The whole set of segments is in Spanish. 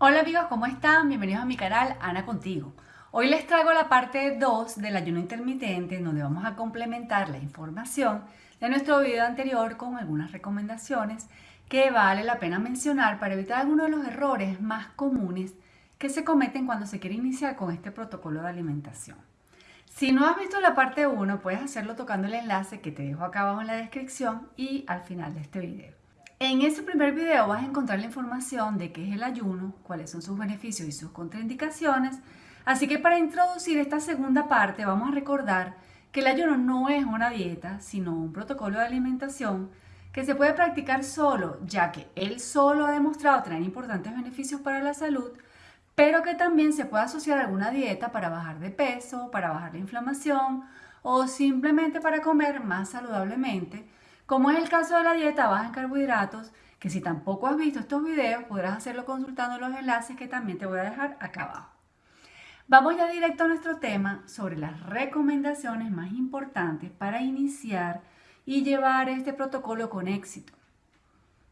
Hola amigos, ¿cómo están? Bienvenidos a mi canal Ana Contigo. Hoy les traigo la parte 2 del ayuno intermitente donde vamos a complementar la información de nuestro video anterior con algunas recomendaciones que vale la pena mencionar para evitar algunos de los errores más comunes que se cometen cuando se quiere iniciar con este protocolo de alimentación. Si no has visto la parte 1, puedes hacerlo tocando el enlace que te dejo acá abajo en la descripción y al final de este video. En ese primer video vas a encontrar la información de qué es el ayuno, cuáles son sus beneficios y sus contraindicaciones. Así que para introducir esta segunda parte vamos a recordar que el ayuno no es una dieta, sino un protocolo de alimentación que se puede practicar solo, ya que él solo ha demostrado tener importantes beneficios para la salud, pero que también se puede asociar a alguna dieta para bajar de peso, para bajar la inflamación o simplemente para comer más saludablemente, como es el caso de la dieta baja en carbohidratos, que si tampoco has visto estos videos podrás hacerlo consultando los enlaces que también te voy a dejar acá abajo. Vamos ya directo a nuestro tema sobre las recomendaciones más importantes para iniciar y llevar este protocolo con éxito.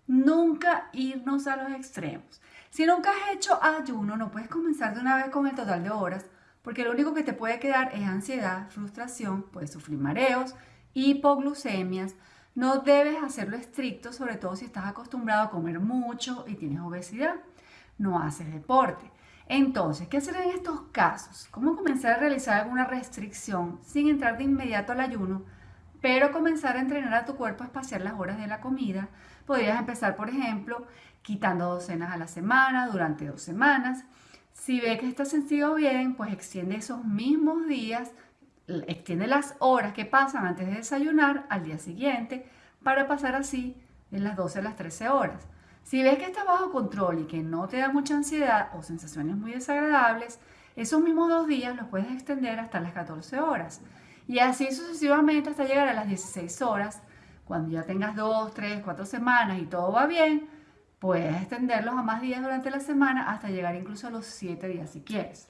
Nunca irnos a los extremos. Si nunca has hecho ayuno, no puedes comenzar de una vez con el total de horas, porque lo único que te puede quedar es ansiedad, frustración, puedes sufrir mareos, hipoglucemias. No debes hacerlo estricto, sobre todo si estás acostumbrado a comer mucho y tienes obesidad. No haces deporte. Entonces, ¿qué hacer en estos casos? ¿Cómo comenzar a realizar alguna restricción sin entrar de inmediato al ayuno, pero comenzar a entrenar a tu cuerpo a espaciar las horas de la comida? Podrías empezar, por ejemplo, quitando docenas a la semana durante dos semanas. Si ve que está sencillo bien, pues extiende esos mismos días, extiende las horas que pasan antes de desayunar al día siguiente para pasar así de las 12 a las 13 horas. Si ves que está bajo control y que no te da mucha ansiedad o sensaciones muy desagradables, esos mismos dos días los puedes extender hasta las 14 horas. Y así sucesivamente hasta llegar a las 16 horas. Cuando ya tengas 2, 3, 4 semanas y todo va bien, Puedes extenderlos a más días durante la semana hasta llegar incluso a los 7 días si quieres.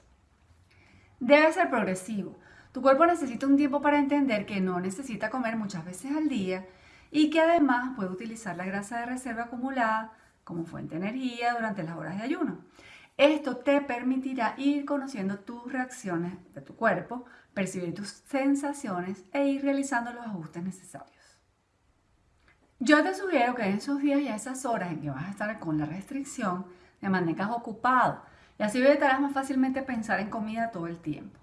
Debe ser progresivo. Tu cuerpo necesita un tiempo para entender que no necesita comer muchas veces al día y que además puede utilizar la grasa de reserva acumulada como fuente de energía durante las horas de ayuno. Esto te permitirá ir conociendo tus reacciones de tu cuerpo, percibir tus sensaciones e ir realizando los ajustes necesarios. Yo te sugiero que en esos días y a esas horas en que vas a estar con la restricción, te mantengas ocupado y así evitarás más fácilmente pensar en comida todo el tiempo.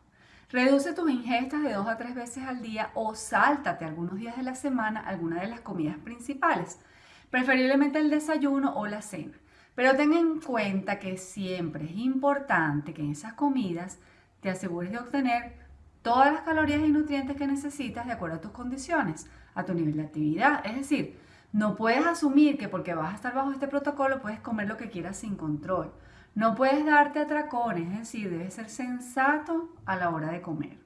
Reduce tus ingestas de dos a tres veces al día o sáltate algunos días de la semana alguna de las comidas principales, preferiblemente el desayuno o la cena. Pero ten en cuenta que siempre es importante que en esas comidas te asegures de obtener todas las calorías y nutrientes que necesitas de acuerdo a tus condiciones, a tu nivel de actividad. Es decir, no puedes asumir que porque vas a estar bajo este protocolo puedes comer lo que quieras sin control. No puedes darte atracones, es decir, debes ser sensato a la hora de comer.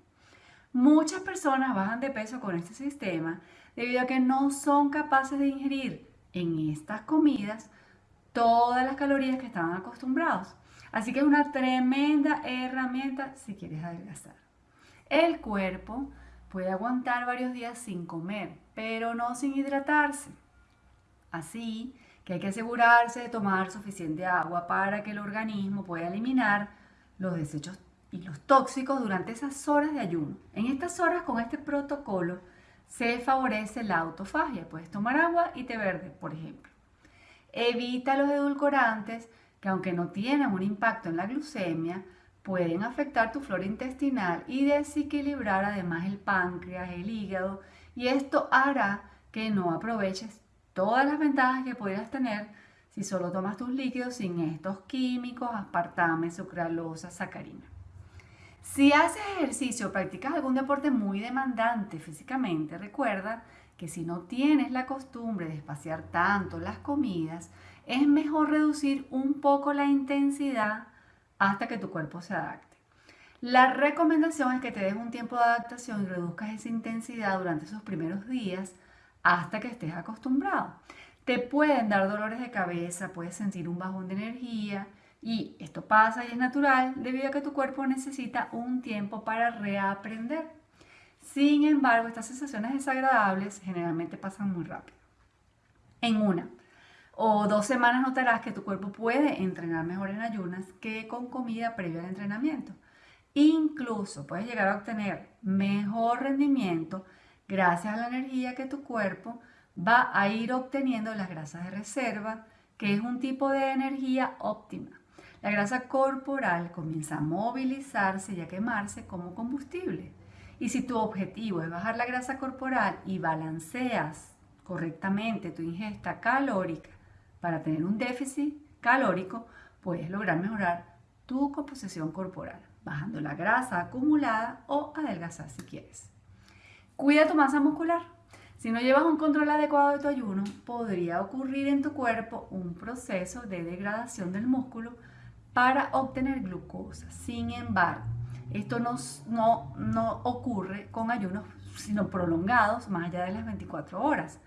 Muchas personas bajan de peso con este sistema debido a que no son capaces de ingerir en estas comidas todas las calorías que estaban acostumbrados. Así que es una tremenda herramienta si quieres adelgazar. El cuerpo puede aguantar varios días sin comer, pero no sin hidratarse. Así que hay que asegurarse de tomar suficiente agua para que el organismo pueda eliminar los desechos y los tóxicos durante esas horas de ayuno. En estas horas con este protocolo se favorece la autofagia. Puedes tomar agua y té verde, por ejemplo. Evita los edulcorantes que aunque no tienen un impacto en la glucemia, pueden afectar tu flora intestinal y desequilibrar además el páncreas, el hígado y esto hará que no aproveches todas las ventajas que podrías tener si solo tomas tus líquidos sin estos químicos, aspartame, sucralosa, sacarina. Si haces ejercicio o practicas algún deporte muy demandante físicamente, recuerda que si no tienes la costumbre de espaciar tanto las comidas, es mejor reducir un poco la intensidad hasta que tu cuerpo se adapte. La recomendación es que te des un tiempo de adaptación y reduzcas esa intensidad durante esos primeros días hasta que estés acostumbrado. Te pueden dar dolores de cabeza, puedes sentir un bajón de energía y esto pasa y es natural debido a que tu cuerpo necesita un tiempo para reaprender. Sin embargo, estas sensaciones desagradables generalmente pasan muy rápido. En una, o dos semanas notarás que tu cuerpo puede entrenar mejor en ayunas que con comida previa al entrenamiento. Incluso puedes llegar a obtener mejor rendimiento gracias a la energía que tu cuerpo va a ir obteniendo las grasas de reserva, que es un tipo de energía óptima. La grasa corporal comienza a movilizarse y a quemarse como combustible. Y si tu objetivo es bajar la grasa corporal y balanceas correctamente tu ingesta calórica para tener un déficit calórico, puedes lograr mejorar tu composición corporal, bajando la grasa acumulada o adelgazar si quieres. Cuida tu masa muscular. Si no llevas un control adecuado de tu ayuno, podría ocurrir en tu cuerpo un proceso de degradación del músculo para obtener glucosa. Sin embargo, esto no, no, no ocurre con ayunos sino prolongados más allá de las 24 horas.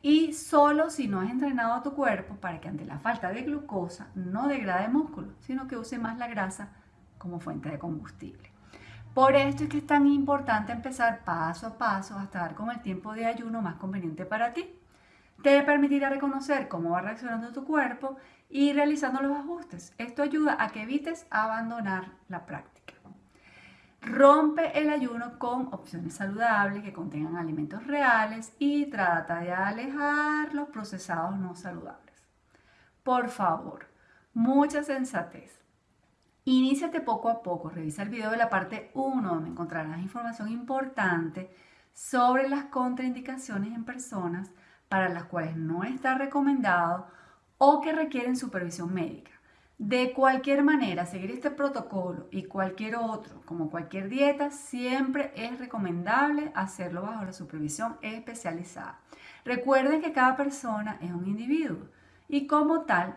Y solo si no has entrenado a tu cuerpo para que ante la falta de glucosa no degrade músculo, sino que use más la grasa como fuente de combustible. Por esto es que es tan importante empezar paso a paso hasta dar con el tiempo de ayuno más conveniente para ti. Te permitirá reconocer cómo va reaccionando tu cuerpo y realizando los ajustes. Esto ayuda a que evites abandonar la práctica. Rompe el ayuno con opciones saludables que contengan alimentos reales y trata de alejar los procesados no saludables. Por favor, mucha sensatez. Iníciate poco a poco. Revisa el video de la parte 1 donde encontrarás información importante sobre las contraindicaciones en personas para las cuales no está recomendado o que requieren supervisión médica. De cualquier manera, seguir este protocolo y cualquier otro, como cualquier dieta, siempre es recomendable hacerlo bajo la supervisión especializada. Recuerden que cada persona es un individuo y como tal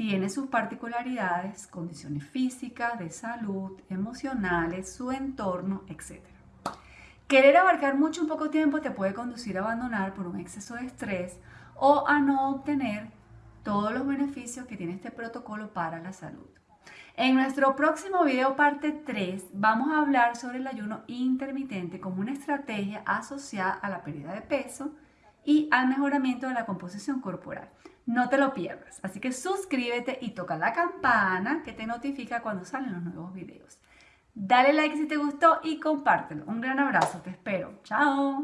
tiene sus particularidades, condiciones físicas, de salud, emocionales, su entorno, etc. Querer abarcar mucho en poco tiempo te puede conducir a abandonar por un exceso de estrés o a no obtener todos los beneficios que tiene este protocolo para la salud. En nuestro próximo video parte 3 vamos a hablar sobre el ayuno intermitente como una estrategia asociada a la pérdida de peso y al mejoramiento de la composición corporal. No te lo pierdas, así que suscríbete y toca la campana que te notifica cuando salen los nuevos videos. Dale like si te gustó y compártelo. Un gran abrazo, te espero. Chao.